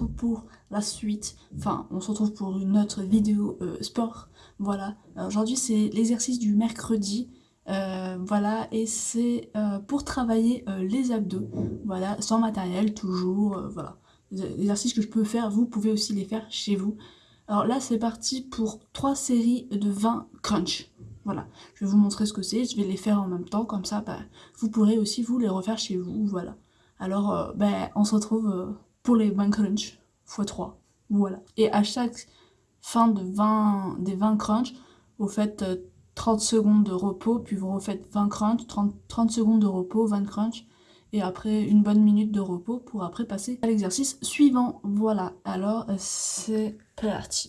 pour la suite. Enfin, on se retrouve pour une autre vidéo euh, sport. Voilà. Aujourd'hui, c'est l'exercice du mercredi. Euh, voilà, et c'est euh, pour travailler les abdos. Voilà, sans matériel, toujours. voilà. Les exercices que je peux faire, vous pouvez aussi les faire chez vous. Alors là, c'est parti pour 3 séries de 20 crunch. Voilà, je vais vous montrer ce que c'est, je vais les faire en même temps, comme ça, bah, vous pourrez aussi vous les refaire chez vous, voilà. Alors, ben, on se retrouve pour les 20 crunch x 3. Voilà. Et à chaque fin de 20, des 20 crunch, vous faites 30 euh, secondes de repos, puis vous refaites 20 crunch, 30, 30 secondes de repos, 20 crunch, et après une bonne minute de repos pour après passer à l'exercice suivant. Voilà, alors c'est parti.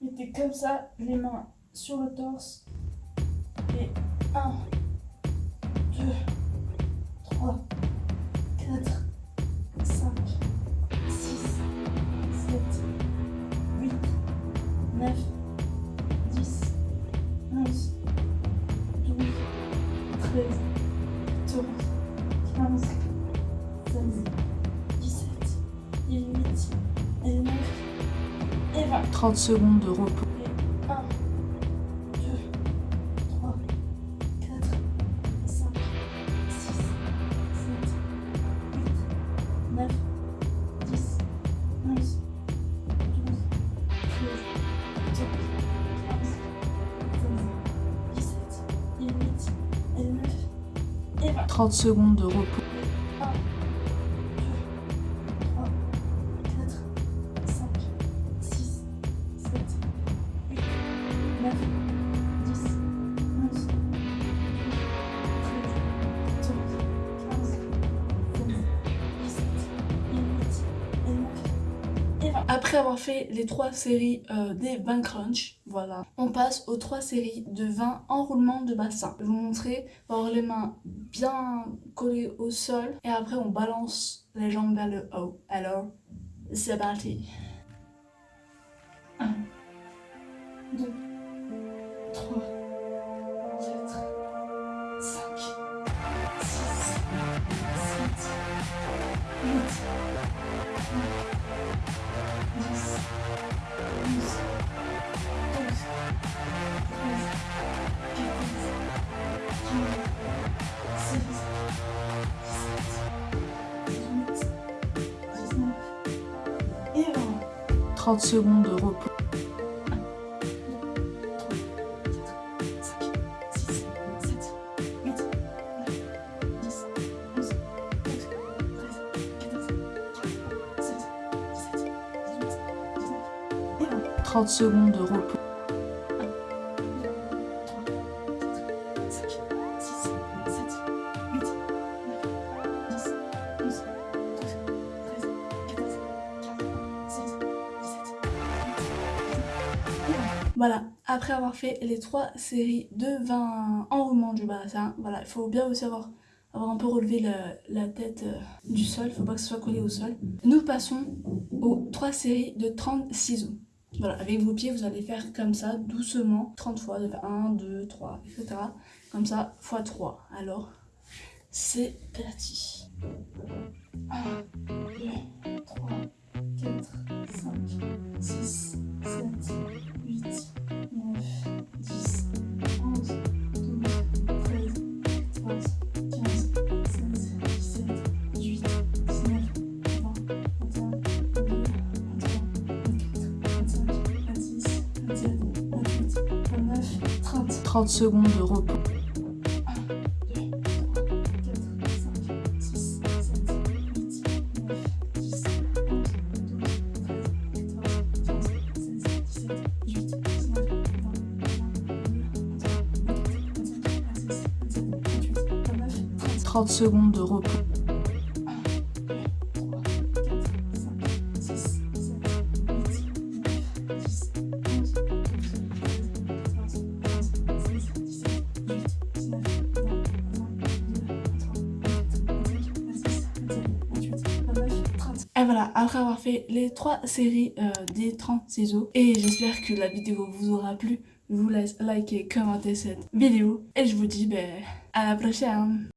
Mettez comme ça les mains sur le torse. Et 1, 2, 3, 9, 10, 11, 12, 13, 14, 15, 16, 17, 18, et 9, et 20. 30 secondes de repos. 30 secondes de repos. 1, 2, Après avoir fait les 3 séries euh, des 20 crunch, voilà, on passe aux 3 séries de 20 enroulements de bassin. Je vais vous montrer, avoir les mains bien collé au sol et après on balance les jambes vers le haut. Alors, c'est parti. 1, 2, 30 secondes de repos. Trente secondes de repos. Voilà, après avoir fait les trois séries de 20 enroulements du bassin, voilà, il faut bien aussi avoir, avoir un peu relevé la, tête euh, du sol, il faut pas que ce soit collé au sol. Nous passons aux trois séries de 30 ciseaux. Voilà, avec vos pieds, vous allez faire comme ça, doucement, 30 fois, 1, 2, 3, etc. Comme ça, x 3. Alors, c'est parti. 1, 30. 30 secondes de repos. 30 secondes de repos. Voilà, après avoir fait les trois séries euh, des 30 ciseaux, et j'espère que la vidéo vous aura plu, je vous laisse liker, commenter cette vidéo, et je vous dis ben, à la prochaine